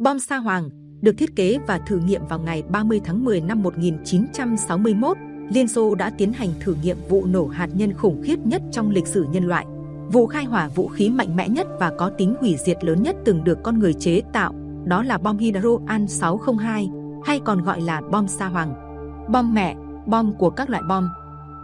Bom Sa Hoàng được thiết kế và thử nghiệm vào ngày 30 tháng 10 năm 1961. Liên Xô đã tiến hành thử nghiệm vụ nổ hạt nhân khủng khiếp nhất trong lịch sử nhân loại. Vụ khai hỏa vũ khí mạnh mẽ nhất và có tính hủy diệt lớn nhất từng được con người chế tạo, đó là bom hydro An 602 hay còn gọi là bom Sa Hoàng. Bom mẹ, bom của các loại bom.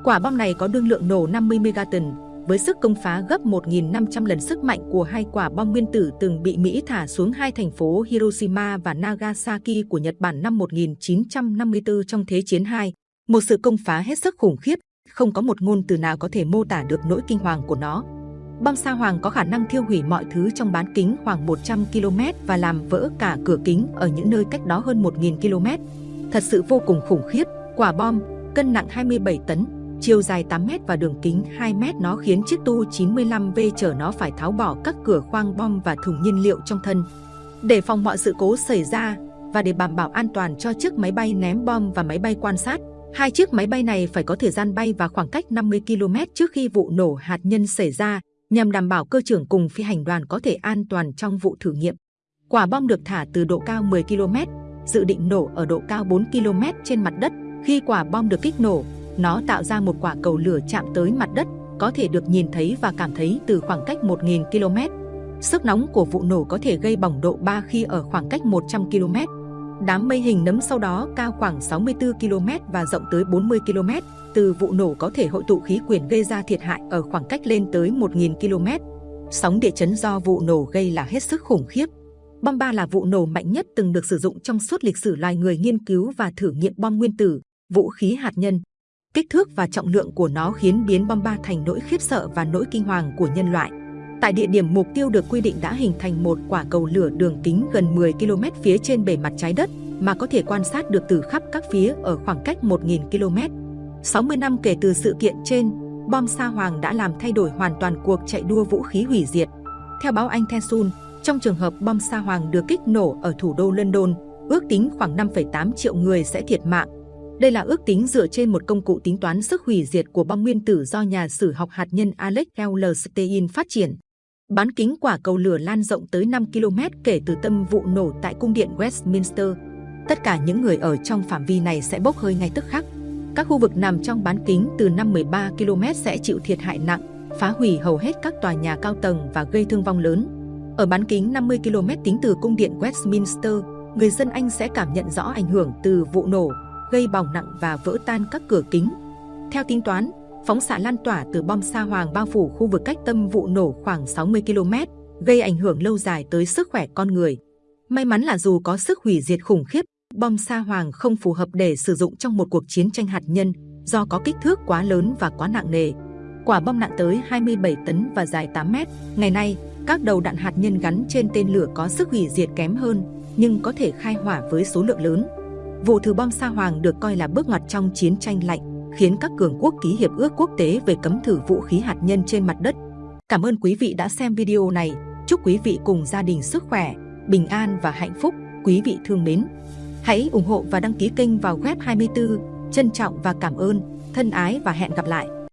Quả bom này có đương lượng nổ 50 megaton, với sức công phá gấp 1.500 lần sức mạnh của hai quả bom nguyên tử từng bị Mỹ thả xuống hai thành phố Hiroshima và Nagasaki của Nhật Bản năm 1954 trong Thế chiến II. Một sự công phá hết sức khủng khiếp, không có một ngôn từ nào có thể mô tả được nỗi kinh hoàng của nó. Bom sa hoàng có khả năng thiêu hủy mọi thứ trong bán kính khoảng 100 km và làm vỡ cả cửa kính ở những nơi cách đó hơn 1.000 km. Thật sự vô cùng khủng khiếp, quả bom, cân nặng 27 tấn, chiều dài 8 m và đường kính 2 m nó khiến chiếc Tu-95V chở nó phải tháo bỏ các cửa khoang bom và thùng nhiên liệu trong thân. Để phòng mọi sự cố xảy ra và để đảm bảo an toàn cho chiếc máy bay ném bom và máy bay quan sát, hai chiếc máy bay này phải có thời gian bay và khoảng cách 50 km trước khi vụ nổ hạt nhân xảy ra nhằm đảm bảo cơ trưởng cùng phi hành đoàn có thể an toàn trong vụ thử nghiệm. Quả bom được thả từ độ cao 10 km, dự định nổ ở độ cao 4 km trên mặt đất. Khi quả bom được kích nổ, nó tạo ra một quả cầu lửa chạm tới mặt đất, có thể được nhìn thấy và cảm thấy từ khoảng cách 1.000 km. Sức nóng của vụ nổ có thể gây bỏng độ 3 khi ở khoảng cách 100 km. Đám mây hình nấm sau đó cao khoảng 64 km và rộng tới 40 km. Từ vụ nổ có thể hội tụ khí quyển gây ra thiệt hại ở khoảng cách lên tới 1.000 km. Sóng địa chấn do vụ nổ gây là hết sức khủng khiếp. Bom ba là vụ nổ mạnh nhất từng được sử dụng trong suốt lịch sử loài người nghiên cứu và thử nghiệm bom nguyên tử, vũ khí hạt nhân. Kích thước và trọng lượng của nó khiến biến bom ba thành nỗi khiếp sợ và nỗi kinh hoàng của nhân loại. Tại địa điểm mục tiêu được quy định đã hình thành một quả cầu lửa đường kính gần 10 km phía trên bề mặt trái đất mà có thể quan sát được từ khắp các phía ở khoảng cách 1.000 km. 60 năm kể từ sự kiện trên, bom Sa Hoàng đã làm thay đổi hoàn toàn cuộc chạy đua vũ khí hủy diệt. Theo báo Anh Thesun, trong trường hợp bom Sa Hoàng được kích nổ ở thủ đô London, ước tính khoảng 5,8 triệu người sẽ thiệt mạng. Đây là ước tính dựa trên một công cụ tính toán sức hủy diệt của bom nguyên tử do nhà sử học hạt nhân Alex L. Stein phát triển. Bán kính quả cầu lửa lan rộng tới 5 km kể từ tâm vụ nổ tại cung điện Westminster. Tất cả những người ở trong phạm vi này sẽ bốc hơi ngay tức khắc. Các khu vực nằm trong bán kính từ 5-13 km sẽ chịu thiệt hại nặng, phá hủy hầu hết các tòa nhà cao tầng và gây thương vong lớn. Ở bán kính 50 km tính từ cung điện Westminster, người dân Anh sẽ cảm nhận rõ ảnh hưởng từ vụ nổ, gây bỏng nặng và vỡ tan các cửa kính. Theo tính toán, phóng xạ lan tỏa từ bom sa hoàng bao phủ khu vực cách tâm vụ nổ khoảng 60 km, gây ảnh hưởng lâu dài tới sức khỏe con người. May mắn là dù có sức hủy diệt khủng khiếp, bom sa hoàng không phù hợp để sử dụng trong một cuộc chiến tranh hạt nhân do có kích thước quá lớn và quá nặng nề. Quả bom nặng tới 27 tấn và dài 8 mét. Ngày nay, các đầu đạn hạt nhân gắn trên tên lửa có sức hủy diệt kém hơn, nhưng có thể khai hỏa với số lượng lớn. Vụ thử bom sa hoàng được coi là bước ngoặt trong chiến tranh lạnh khiến các cường quốc ký hiệp ước quốc tế về cấm thử vũ khí hạt nhân trên mặt đất. Cảm ơn quý vị đã xem video này. Chúc quý vị cùng gia đình sức khỏe, bình an và hạnh phúc. Quý vị thương mến. Hãy ủng hộ và đăng ký kênh vào web 24. Trân trọng và cảm ơn. Thân ái và hẹn gặp lại.